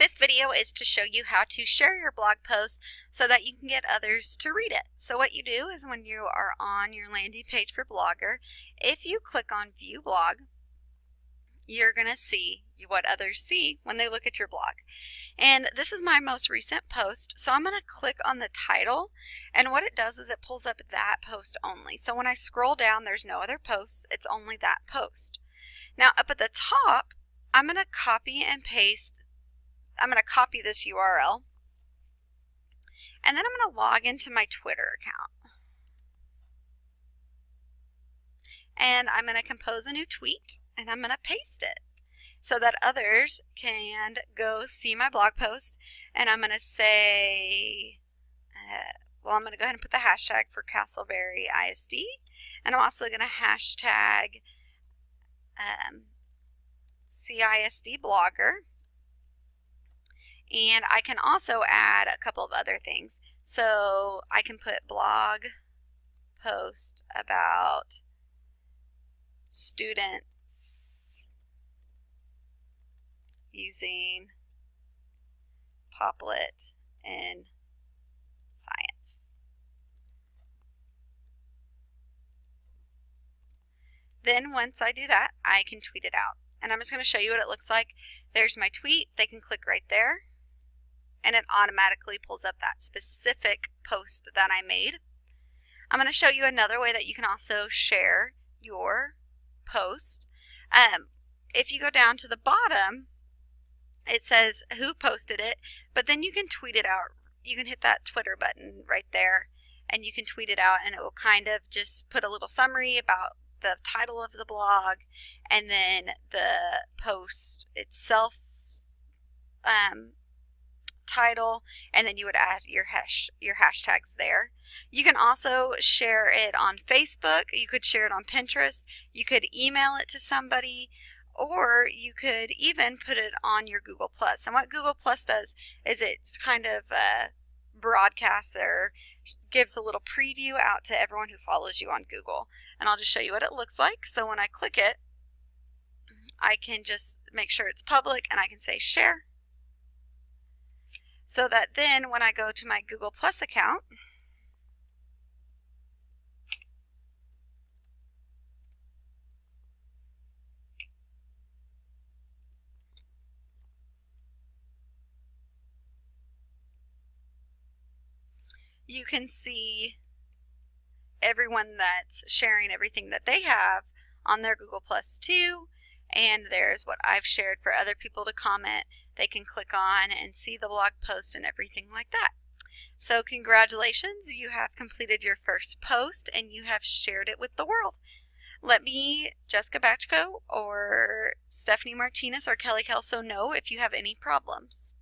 This video is to show you how to share your blog post so that you can get others to read it. So what you do is when you are on your landing page for Blogger, if you click on View Blog, you're going to see what others see when they look at your blog. And this is my most recent post, so I'm going to click on the title, and what it does is it pulls up that post only. So when I scroll down, there's no other posts, it's only that post. Now up at the top, I'm going to copy and paste I'm going to copy this URL and then I'm going to log into my Twitter account. And I'm going to compose a new tweet and I'm going to paste it so that others can go see my blog post. And I'm going to say, uh, well, I'm going to go ahead and put the hashtag for Castleberry ISD. And I'm also going to hashtag um, CISD blogger. And I can also add a couple of other things. So I can put blog post about students using Popplet in science. Then once I do that, I can tweet it out. And I'm just going to show you what it looks like. There's my tweet. They can click right there and it automatically pulls up that specific post that I made. I'm going to show you another way that you can also share your post. Um, if you go down to the bottom, it says who posted it, but then you can tweet it out. You can hit that Twitter button right there and you can tweet it out and it will kind of just put a little summary about the title of the blog and then the post itself um, title, and then you would add your hash your hashtags there. You can also share it on Facebook. You could share it on Pinterest. You could email it to somebody, or you could even put it on your Google Plus. And what Google Plus does is it kind of uh, broadcasts or gives a little preview out to everyone who follows you on Google. And I'll just show you what it looks like. So when I click it, I can just make sure it's public and I can say share so that then when I go to my Google Plus account, you can see everyone that's sharing everything that they have on their Google Plus too. And there's what I've shared for other people to comment they can click on and see the blog post and everything like that. So congratulations, you have completed your first post and you have shared it with the world. Let me, Jessica Batchko or Stephanie Martinez or Kelly Kelso know if you have any problems.